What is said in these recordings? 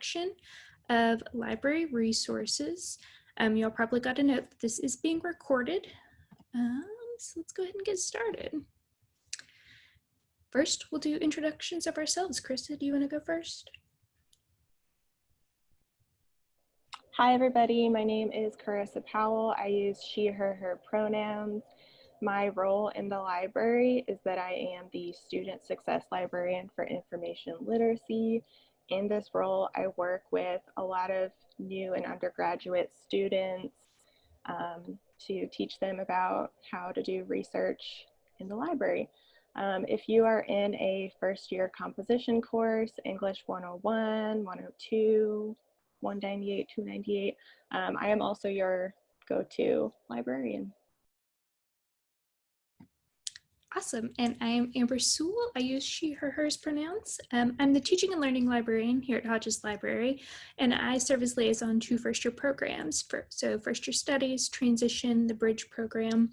introduction of library resources. Um, you'll probably got a note that this is being recorded. Um, so let's go ahead and get started. First, we'll do introductions of ourselves. Carissa, do you want to go first? Hi, everybody. My name is Carissa Powell. I use she, her, her pronouns. My role in the library is that I am the Student Success Librarian for Information Literacy. In this role, I work with a lot of new and undergraduate students um, to teach them about how to do research in the library. Um, if you are in a first year composition course, English 101, 102, 198, 298, um, I am also your go-to librarian. Awesome. And I am Amber Sewell. I use she, her, hers pronouns. Um, I'm the teaching and learning librarian here at Hodges Library, and I serve as liaison to first year programs. For, so first year studies, transition, the bridge program.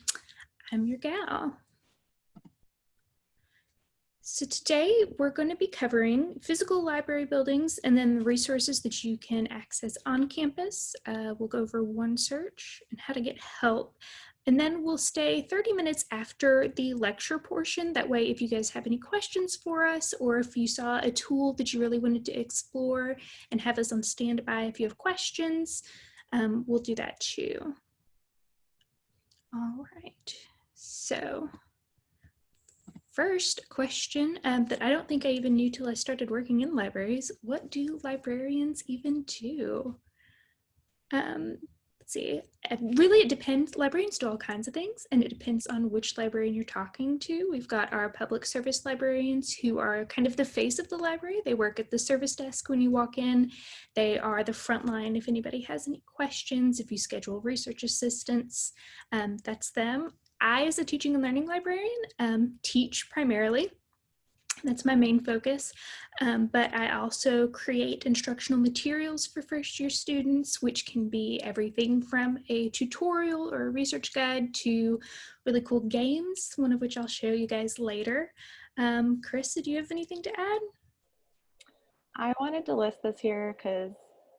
I'm your gal. So today we're going to be covering physical library buildings and then the resources that you can access on campus. Uh, we'll go over OneSearch and how to get help. And then we'll stay 30 minutes after the lecture portion. That way, if you guys have any questions for us, or if you saw a tool that you really wanted to explore and have us on standby if you have questions, um, we'll do that too. All right, so first question um, that I don't think I even knew till I started working in libraries, what do librarians even do? Um, see, really it depends, librarians do all kinds of things and it depends on which librarian you're talking to. We've got our public service librarians who are kind of the face of the library. They work at the service desk when you walk in. They are the front line if anybody has any questions, if you schedule research assistance, um, that's them. I, as a teaching and learning librarian, um, teach primarily that's my main focus, um, but I also create instructional materials for first year students, which can be everything from a tutorial or a research guide to really cool games, one of which I'll show you guys later. Um, Chris, do you have anything to add? I wanted to list this here because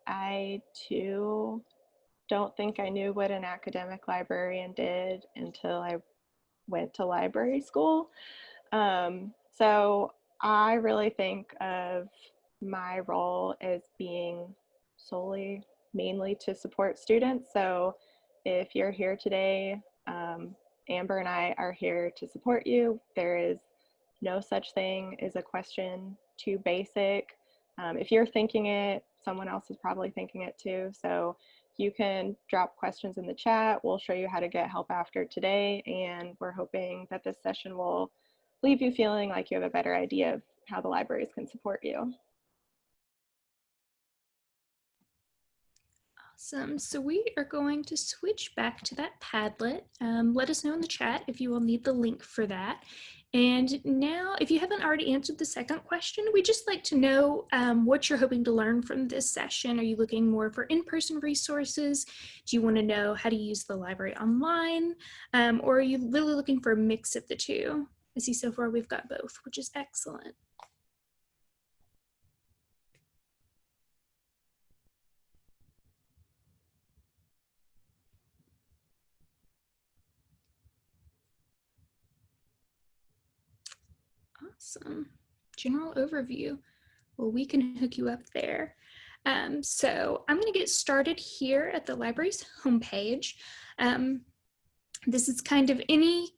I too don't think I knew what an academic librarian did until I went to library school. Um, so I really think of my role as being solely, mainly to support students. So if you're here today, um, Amber and I are here to support you. There is no such thing as a question too basic. Um, if you're thinking it, someone else is probably thinking it too. So you can drop questions in the chat. We'll show you how to get help after today. And we're hoping that this session will leave you feeling like you have a better idea of how the libraries can support you. Awesome. So we are going to switch back to that Padlet. Um, let us know in the chat if you will need the link for that. And now, if you haven't already answered the second question, we'd just like to know um, what you're hoping to learn from this session. Are you looking more for in-person resources? Do you want to know how to use the library online? Um, or are you really looking for a mix of the two? I see so far we've got both, which is excellent. Awesome. General overview. Well, we can hook you up there. Um, so I'm going to get started here at the library's homepage. Um, this is kind of any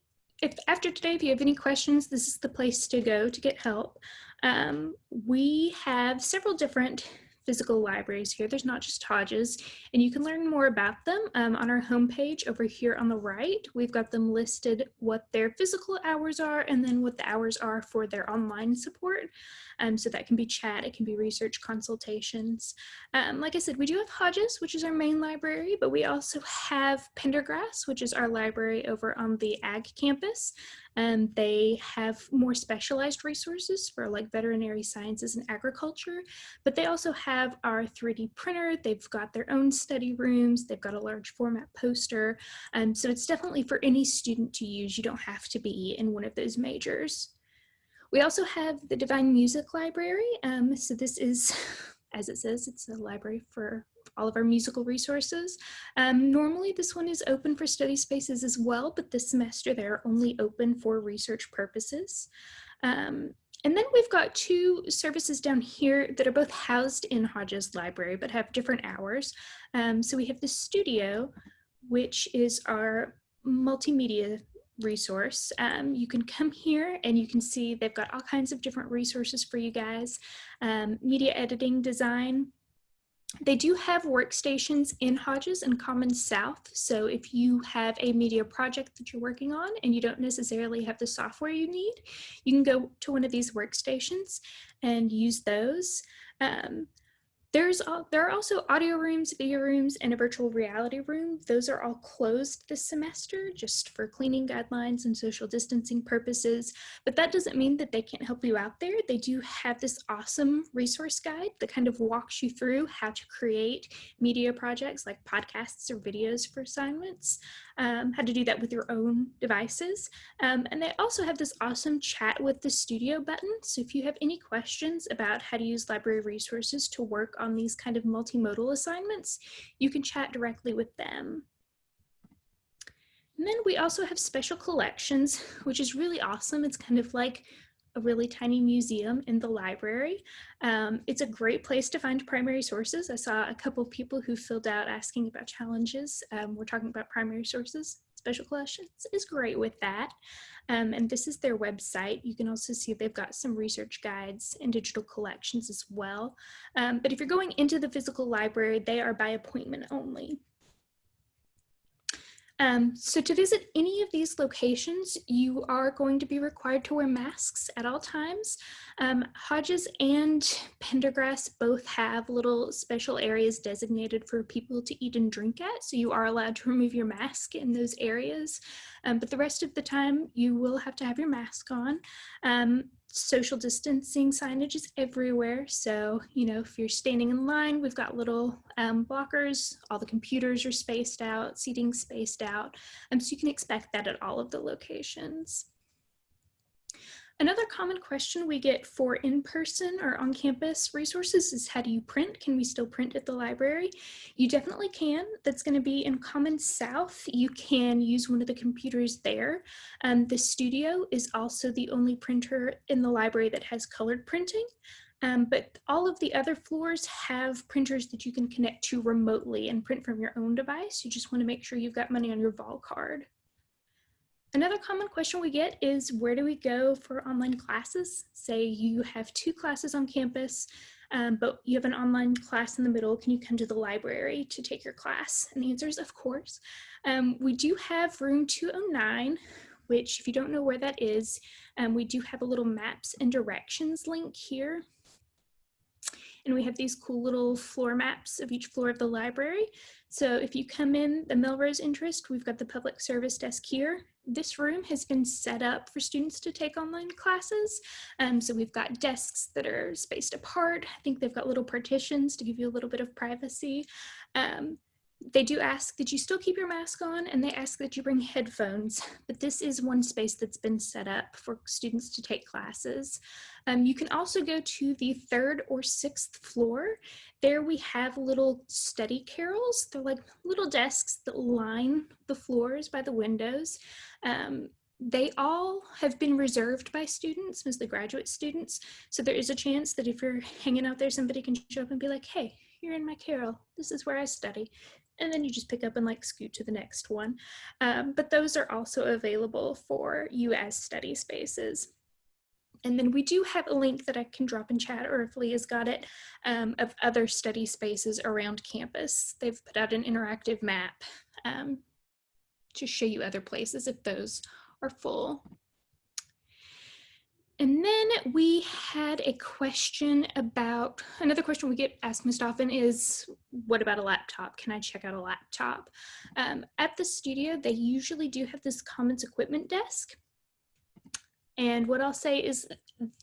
if after today, if you have any questions, this is the place to go to get help. Um, we have several different physical libraries here. There's not just Hodges, and you can learn more about them um, on our homepage over here on the right. We've got them listed what their physical hours are and then what the hours are for their online support. Um, so that can be chat, it can be research consultations. Um, like I said, we do have Hodges, which is our main library, but we also have Pendergrass, which is our library over on the Ag campus. They have more specialized resources for like veterinary sciences and agriculture, but they also have our 3D printer. They've got their own study rooms. They've got a large format poster. Um, so it's definitely for any student to use. You don't have to be in one of those majors. We also have the DeVine Music Library. Um, so this is as it says, it's a library for all of our musical resources. Um, normally this one is open for study spaces as well, but this semester they're only open for research purposes. Um, and then we've got two services down here that are both housed in Hodges Library, but have different hours. Um, so we have the studio, which is our multimedia resource. Um, you can come here and you can see they've got all kinds of different resources for you guys. Um, media editing, design, they do have workstations in Hodges and Commons South. So if you have a media project that you're working on and you don't necessarily have the software you need, you can go to one of these workstations and use those. Um, there's all, there are also audio rooms, video rooms, and a virtual reality room. Those are all closed this semester just for cleaning guidelines and social distancing purposes. But that doesn't mean that they can't help you out there. They do have this awesome resource guide that kind of walks you through how to create media projects like podcasts or videos for assignments um, how to do that with your own devices. Um, and they also have this awesome chat with the studio button. So if you have any questions about how to use library resources to work on these kind of multimodal assignments, you can chat directly with them. And then we also have special collections, which is really awesome. It's kind of like a really tiny museum in the library. Um, it's a great place to find primary sources. I saw a couple of people who filled out asking about challenges. Um, we're talking about primary sources. Special Collections is great with that. Um, and this is their website. You can also see they've got some research guides and digital collections as well. Um, but if you're going into the physical library, they are by appointment only. Um, so to visit any of these locations, you are going to be required to wear masks at all times. Um, Hodges and Pendergrass both have little special areas designated for people to eat and drink at, so you are allowed to remove your mask in those areas. Um, but the rest of the time, you will have to have your mask on. Social distancing signage is everywhere. So, you know, if you're standing in line, we've got little um, blockers, all the computers are spaced out, seating spaced out. Um, so you can expect that at all of the locations. Another common question we get for in-person or on-campus resources is how do you print? Can we still print at the library? You definitely can. That's going to be in Commons South. You can use one of the computers there. Um, the studio is also the only printer in the library that has colored printing. Um, but all of the other floors have printers that you can connect to remotely and print from your own device. You just want to make sure you've got money on your VolCard. Another common question we get is where do we go for online classes? Say you have two classes on campus, um, but you have an online class in the middle. Can you come to the library to take your class? And the answer is of course. Um, we do have room 209, which if you don't know where that is, um, we do have a little maps and directions link here. And we have these cool little floor maps of each floor of the library. So if you come in the Melrose interest, we've got the public service desk here this room has been set up for students to take online classes. Um, so we've got desks that are spaced apart. I think they've got little partitions to give you a little bit of privacy. Um, they do ask that you still keep your mask on and they ask that you bring headphones, but this is one space that's been set up for students to take classes. Um, you can also go to the third or sixth floor. There we have little study carrels. They're like little desks that line the floors by the windows. Um, they all have been reserved by students, mostly graduate students. So there is a chance that if you're hanging out there, somebody can show up and be like, hey, you're in my carrel. This is where I study and then you just pick up and like scoot to the next one. Um, but those are also available for you as study spaces. And then we do have a link that I can drop in chat or if Leah's got it um, of other study spaces around campus. They've put out an interactive map um, to show you other places if those are full. And then we had a question about, another question we get asked most often is, what about a laptop? Can I check out a laptop? Um, at the studio, they usually do have this commons equipment desk. And what I'll say is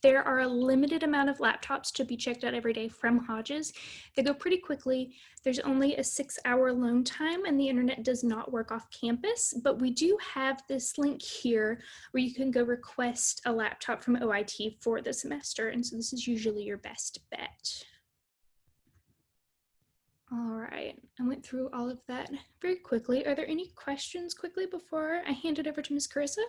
there are a limited amount of laptops to be checked out every day from Hodges. They go pretty quickly. There's only a six hour loan time and the internet does not work off campus, but we do have this link here where you can go request a laptop from OIT for the semester. And so this is usually your best bet. All right, I went through all of that very quickly. Are there any questions quickly before I hand it over to Ms. Carissa?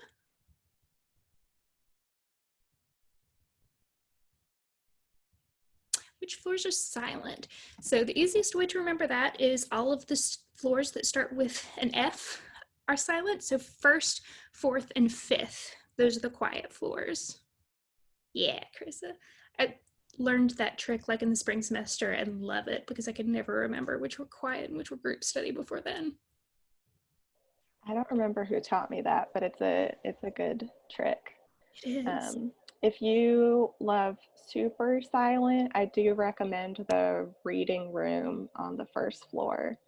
Which floors are silent? So the easiest way to remember that is all of the floors that start with an F are silent. So first, fourth, and fifth, those are the quiet floors. Yeah, Carissa. I learned that trick like in the spring semester and love it because I could never remember which were quiet and which were group study before then. I don't remember who taught me that, but it's a it's a good trick. It is. Um, if you love super silent, I do recommend the reading room on the first floor.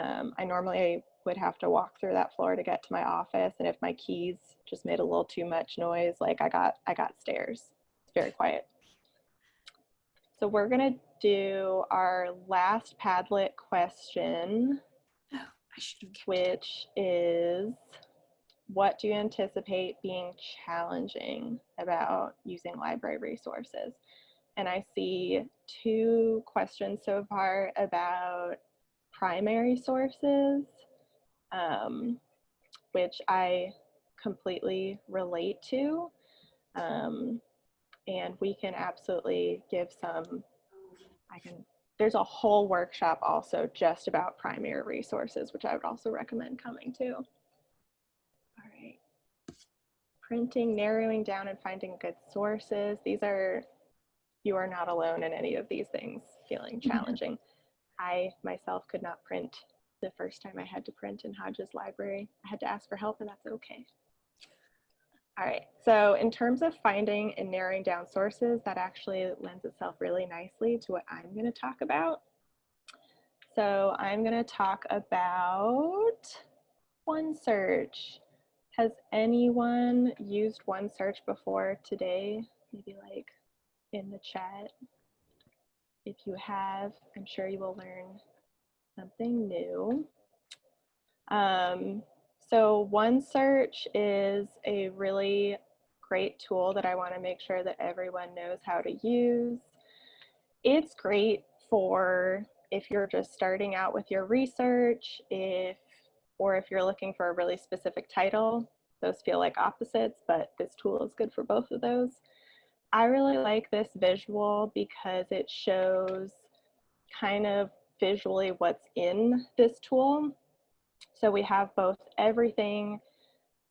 Um, I normally would have to walk through that floor to get to my office, and if my keys just made a little too much noise, like I got I got stairs. It's very quiet. So we're gonna do our last Padlet question oh, I should have kept it. which is what do you anticipate being challenging about using library resources? And I see two questions so far about primary sources, um, which I completely relate to. Um, and we can absolutely give some, I can there's a whole workshop also just about primary resources, which I would also recommend coming to. Printing, narrowing down and finding good sources. These are, you are not alone in any of these things feeling mm-hmm. challenging. I myself could not print the first time I had to print in Hodges Library. I had to ask for help and that's okay. All right, so in terms of finding and narrowing down sources, that actually lends itself really nicely to what I'm going to talk about. So I'm going to talk about OneSearch. Has anyone used OneSearch before today? Maybe like in the chat. If you have, I'm sure you will learn something new. Um, so OneSearch is a really great tool that I want to make sure that everyone knows how to use. It's great for if you're just starting out with your research, if or if you're looking for a really specific title. Those feel like opposites, but this tool is good for both of those. I really like this visual because it shows kind of visually what's in this tool. So we have both everything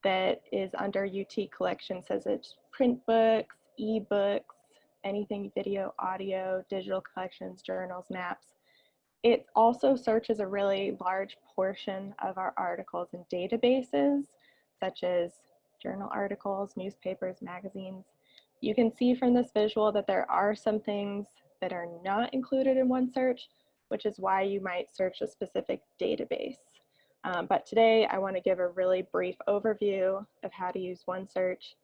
that is under UT collection says it's print books, ebooks, anything video, audio, digital collections, journals, maps. It also searches a really large portion of our articles and databases, such as journal articles, newspapers, magazines. You can see from this visual that there are some things that are not included in OneSearch, which is why you might search a specific database. Um, but today I want to give a really brief overview of how to use OneSearch.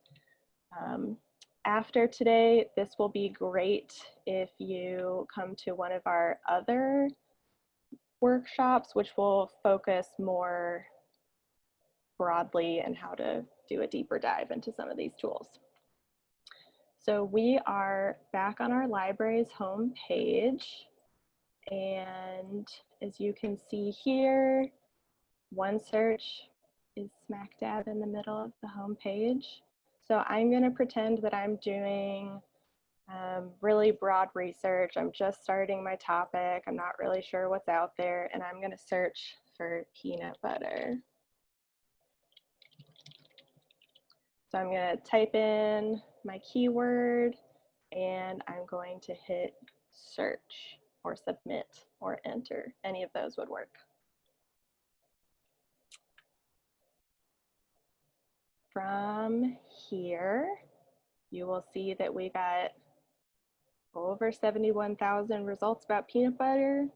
Um, after today, this will be great if you come to one of our other workshops, which will focus more broadly and how to do a deeper dive into some of these tools. So we are back on our library's home page. And as you can see here, OneSearch is smack dab in the middle of the home page. So I'm gonna pretend that I'm doing um, really broad research. I'm just starting my topic. I'm not really sure what's out there and I'm gonna search for peanut butter. So I'm gonna type in my keyword and I'm going to hit search or submit or enter. Any of those would work. From here, you will see that we got over 71,000 results about peanut butter.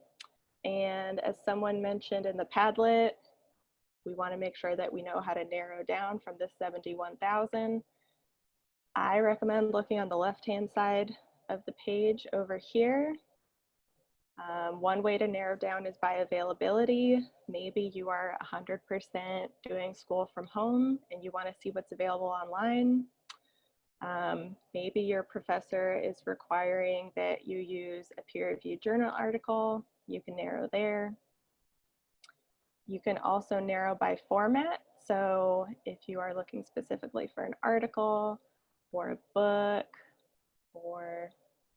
And as someone mentioned in the Padlet, we want to make sure that we know how to narrow down from this 71,000. I recommend looking on the left-hand side of the page over here. Um, one way to narrow down is by availability. Maybe you are 100% doing school from home and you want to see what's available online. Um, maybe your professor is requiring that you use a peer-reviewed journal article you can narrow there. You can also narrow by format. So if you are looking specifically for an article or a book or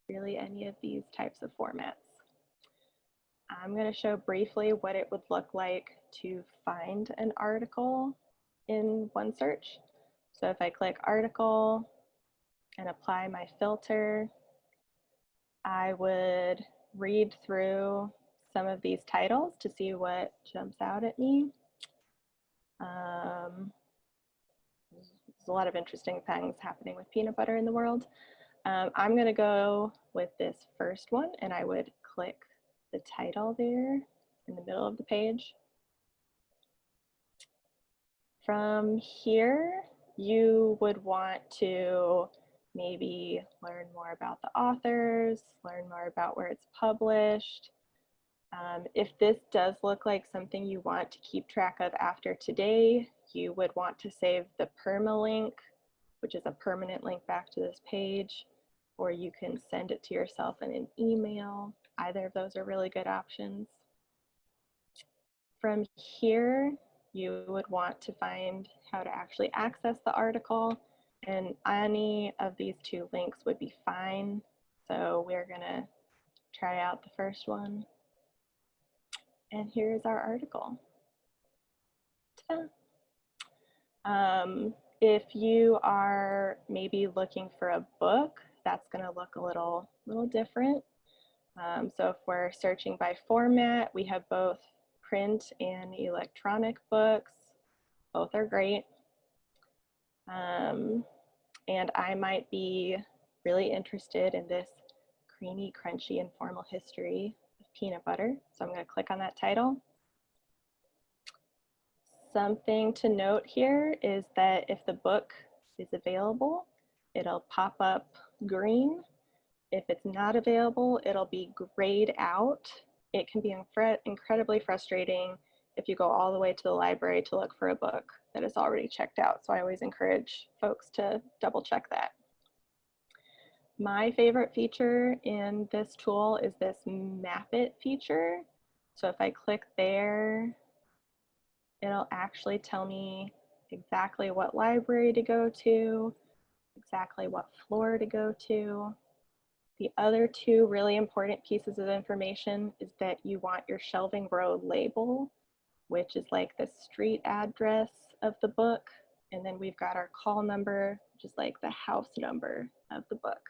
really any of these types of formats. I'm going to show briefly what it would look like to find an article in OneSearch. So if I click article and apply my filter, I would read through some of these titles to see what jumps out at me. Um, there's a lot of interesting things happening with peanut butter in the world. Um, I'm going to go with this first one and I would click the title there in the middle of the page. From here, you would want to maybe learn more about the authors, learn more about where it's published. Um, if this does look like something you want to keep track of after today, you would want to save the permalink, which is a permanent link back to this page, or you can send it to yourself in an email. Either of those are really good options. From here, you would want to find how to actually access the article and any of these two links would be fine. So we're gonna try out the first one. And here's our article. Um, if you are maybe looking for a book, that's gonna look a little, little different. Um, so if we're searching by format, we have both print and electronic books. Both are great. Um, and I might be really interested in this creamy, crunchy, informal history of peanut butter. So I'm going to click on that title. Something to note here is that if the book is available, it'll pop up green. If it's not available, it'll be grayed out. It can be incredibly frustrating if you go all the way to the library to look for a book that is already checked out. So I always encourage folks to double check that. My favorite feature in this tool is this map it feature. So if I click there, it'll actually tell me exactly what library to go to, exactly what floor to go to. The other two really important pieces of information is that you want your shelving row label, which is like the street address of the book. And then we've got our call number, which is like the house number of the book.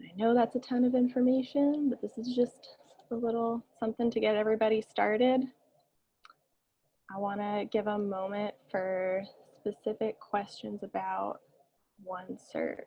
I know that's a ton of information, but this is just a little something to get everybody started. I wanna give a moment for specific questions about OneSearch.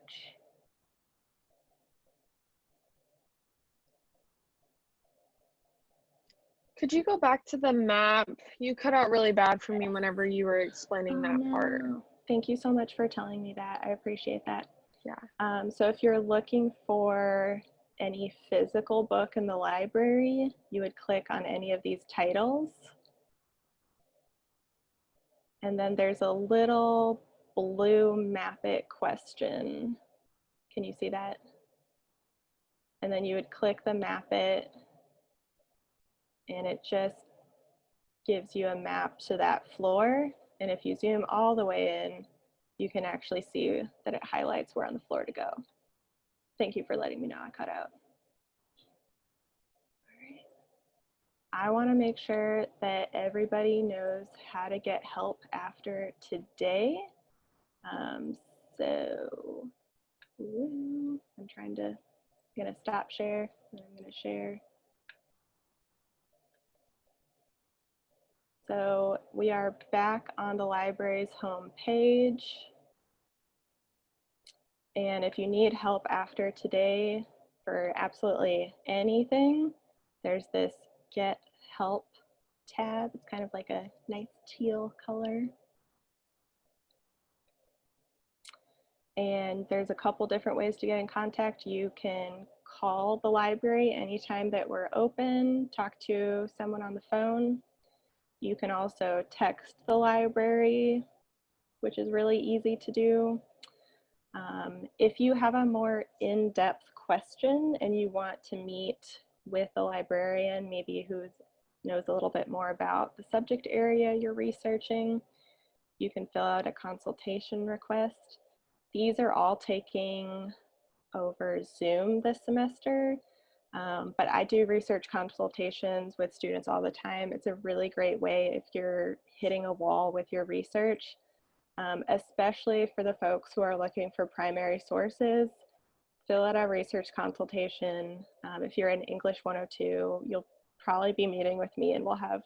Could you go back to the map? You cut out really bad for me whenever you were explaining Oh, that part. Thank you so much for telling me that. I appreciate that. Yeah. Um, so if you're looking for any physical book in the library, you would click on any of these titles. And then there's a little blue map it question. Can you see that? And then you would click the map it and it just gives you a map to that floor. And if you zoom all the way in, you can actually see that it highlights where on the floor to go. Thank you for letting me know I cut out. I wanna make sure that everybody knows how to get help after today. Um, so, ooh, I'm trying to, I'm gonna stop share, and I'm gonna share. So we are back on the library's home page. And if you need help after today for absolutely anything, there's this get help tab. It's kind of like a nice teal color. And there's a couple different ways to get in contact. You can call the library anytime that we're open, talk to someone on the phone. You can also text the library, which is really easy to do. Um, if you have a more in-depth question and you want to meet with a librarian, maybe who knows a little bit more about the subject area you're researching. You can fill out a consultation request. These are all taking over Zoom this semester, um, but I do research consultations with students all the time. It's a really great way if you're hitting a wall with your research, um, especially for the folks who are looking for primary sources. Fill out a research consultation. Um, if you're in English 102, you'll probably be meeting with me and we'll have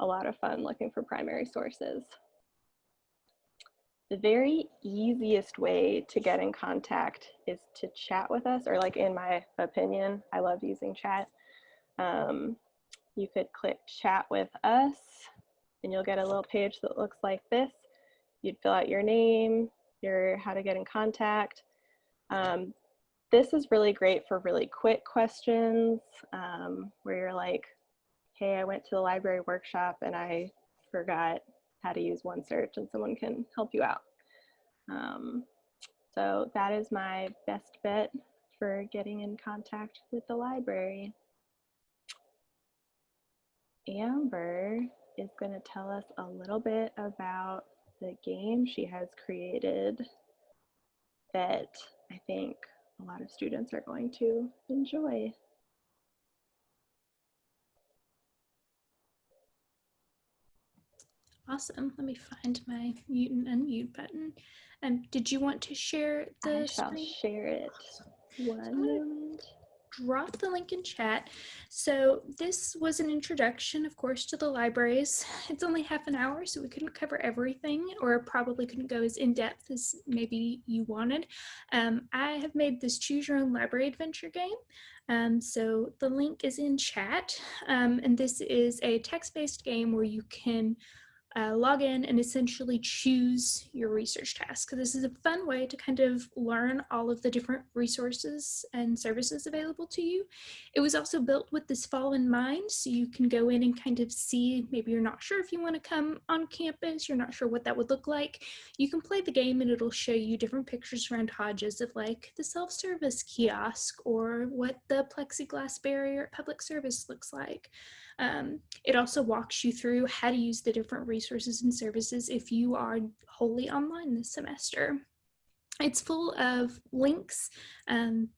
a lot of fun looking for primary sources. The very easiest way to get in contact is to chat with us, or like in my opinion, I love using chat. Um, you could click chat with us and you'll get a little page that looks like this. You'd fill out your name, your how to get in contact. Um, this is really great for really quick questions um, where you're like, hey, I went to the library workshop and I forgot how to use OneSearch and someone can help you out. Um, so that is my best bet for getting in contact with the library. Amber is going to tell us a little bit about the game she has created that I think a lot of students are going to enjoy. Awesome. Let me find my mute and unmute button. Um, did you want to share the I shall screen? share it. One drop the link in chat. So this was an introduction, of course, to the libraries. It's only half an hour, so we couldn't cover everything or probably couldn't go as in-depth as maybe you wanted. Um, I have made this choose your own library adventure game. Um, so the link is in chat. Um, and this is a text-based game where you can uh, log in and essentially choose your research task. This is a fun way to kind of learn all of the different resources and services available to you. It was also built with this fall in mind, so you can go in and kind of see, maybe you're not sure if you want to come on campus, you're not sure what that would look like. You can play the game and it'll show you different pictures around Hodges of like the self-service kiosk or what the plexiglass barrier at public service looks like. Um, it also walks you through how to use the different resources and services if you are wholly online this semester. It's full of links, um,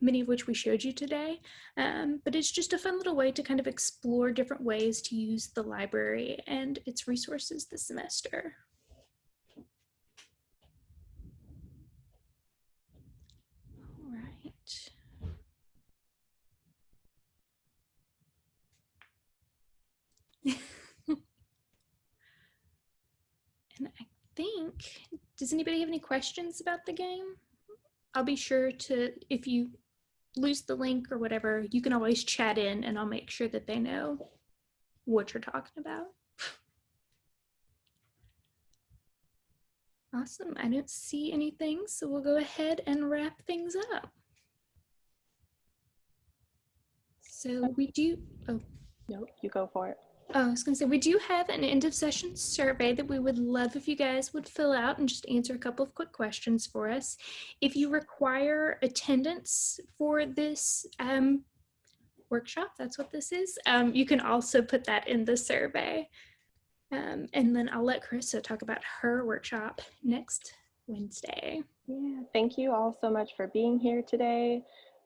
many of which we showed you today, um, but it's just a fun little way to kind of explore different ways to use the library and its resources this semester. All right. And I think, does anybody have any questions about the game? I'll be sure to, if you lose the link or whatever, you can always chat in and I'll make sure that they know what you're talking about. Awesome. I don't see anything, so we'll go ahead and wrap things up. So we do, oh, Nope, you go for it. Oh, I was going to say, we do have an end of session survey that we would love if you guys would fill out and just answer a couple of quick questions for us. If you require attendance for this um, workshop, that's what this is, um, you can also put that in the survey. Um, and then I'll let Carissa talk about her workshop next Wednesday. Yeah, thank you all so much for being here today.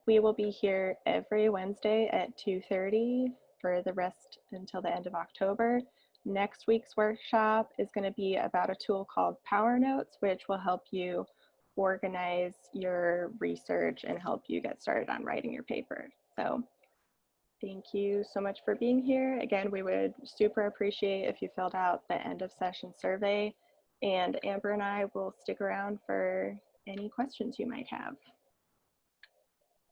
We will be here every Wednesday at 2.30 for the rest until the end of October. Next week's workshop is going to be about a tool called Power Notes, which will help you organize your research and help you get started on writing your paper. So thank you so much for being here. Again, we would super appreciate if you filled out the end of session survey and Amber and I will stick around for any questions you might have.